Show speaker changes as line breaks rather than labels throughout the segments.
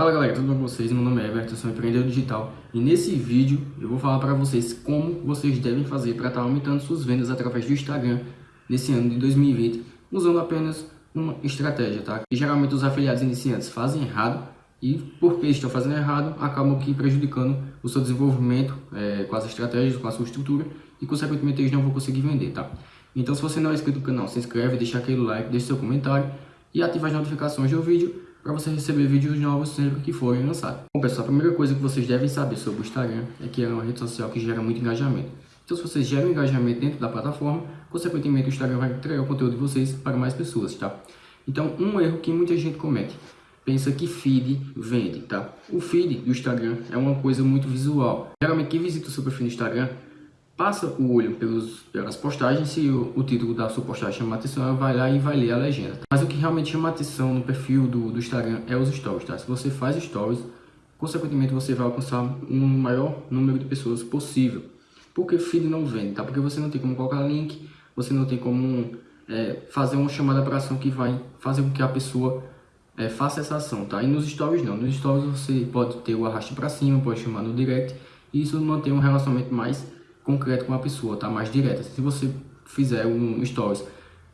Fala galera, tudo bom com vocês? Meu nome é Everton, sou empreendedor digital e nesse vídeo eu vou falar para vocês como vocês devem fazer para estar tá aumentando suas vendas através do Instagram nesse ano de 2020 usando apenas uma estratégia, tá? E geralmente os afiliados iniciantes fazem errado e porque estão fazendo errado acabam aqui prejudicando o seu desenvolvimento é, com as estratégias, com a sua estrutura e consequentemente eles não vão conseguir vender, tá? Então se você não é inscrito no canal, se inscreve, deixa aquele like, deixa seu comentário e ativa as notificações do vídeo para você receber vídeos novos sempre que forem lançados. Bom pessoal, a primeira coisa que vocês devem saber sobre o Instagram é que é uma rede social que gera muito engajamento. Então se vocês geram engajamento dentro da plataforma, consequentemente o Instagram vai entregar o conteúdo de vocês para mais pessoas, tá? Então um erro que muita gente comete, pensa que feed vende, tá? O feed do Instagram é uma coisa muito visual. Geralmente quem visita o seu perfil no Instagram passa o olho pelos, pelas postagens, se o, o, título da sua postagem chama atenção, ela vai lá e vai ler a legenda. Mas o que realmente chama atenção no perfil do, do Instagram é os stories, tá? Se você faz stories, consequentemente você vai alcançar um maior número de pessoas possível. Porque feed não vende, tá? Porque você não tem como colocar link, você não tem como é, fazer uma chamada para ação que vai fazer com que a pessoa é, faça essa ação, tá? E nos stories não. Nos stories você pode ter o arraste para cima, pode chamar no direct, e isso mantém um relacionamento mais concreto com a pessoa, tá? Mais direta. Se você fizer um stories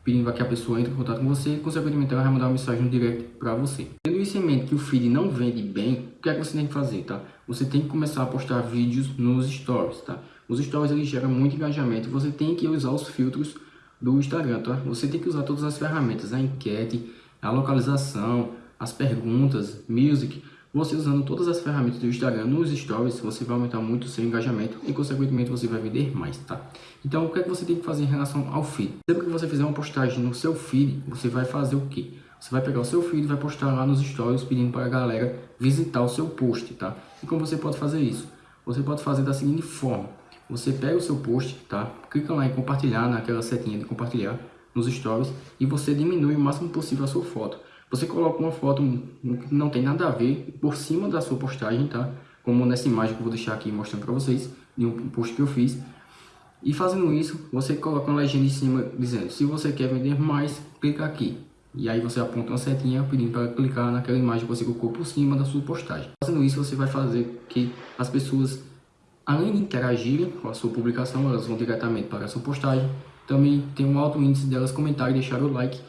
pedindo que a pessoa entre em contato com você, consequentemente ela vai mandar uma mensagem no direct para você. Tendo isso em mente que o feed não vende bem, o que é que você tem que fazer, tá? Você tem que começar a postar vídeos nos stories, tá? Os stories eles geram muito engajamento, você tem que usar os filtros do Instagram, tá? Você tem que usar todas as ferramentas, a enquete, a localização, as perguntas, music, você usando todas as ferramentas do Instagram nos stories, você vai aumentar muito o seu engajamento e consequentemente você vai vender mais, tá? Então o que é que você tem que fazer em relação ao feed? Sempre que você fizer uma postagem no seu feed, você vai fazer o quê? Você vai pegar o seu feed e vai postar lá nos stories pedindo para a galera visitar o seu post, tá? E como você pode fazer isso? Você pode fazer da seguinte forma. Você pega o seu post, tá? Clica lá em compartilhar, naquela setinha de compartilhar nos stories e você diminui o máximo possível a sua foto. Você coloca uma foto que não tem nada a ver por cima da sua postagem, tá? Como nessa imagem que eu vou deixar aqui mostrando para vocês, de um post que eu fiz. E fazendo isso, você coloca uma legenda em cima dizendo, se você quer vender mais, clica aqui. E aí você aponta uma setinha pedindo para clicar naquela imagem que você colocou por cima da sua postagem. Fazendo isso, você vai fazer que as pessoas, além de interagirem com a sua publicação, elas vão diretamente para a sua postagem. Também tem um alto índice delas comentarem, deixar o like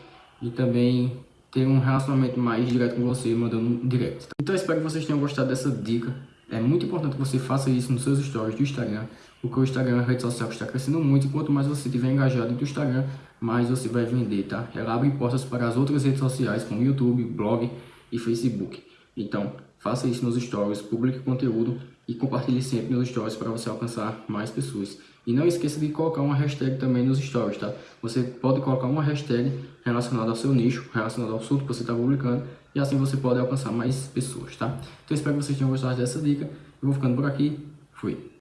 e também ter um relacionamento mais direto com você, mandando um direct. Então espero que vocês tenham gostado dessa dica. É muito importante que você faça isso nos seus stories do Instagram, porque o Instagram é uma rede social que está crescendo muito e quanto mais você estiver engajado no Instagram, mais você vai vender, tá? Ela abre portas para as outras redes sociais, como YouTube, blog e Facebook. Então, faça isso nos stories, publique conteúdo e compartilhe sempre nos stories para você alcançar mais pessoas. E não esqueça de colocar uma hashtag também nos stories, tá? Você pode colocar uma hashtag relacionada ao seu nicho, relacionada ao assunto que você está publicando, e assim você pode alcançar mais pessoas, tá? Então espero que vocês tenham gostado dessa dica. Eu vou ficando por aqui. Fui.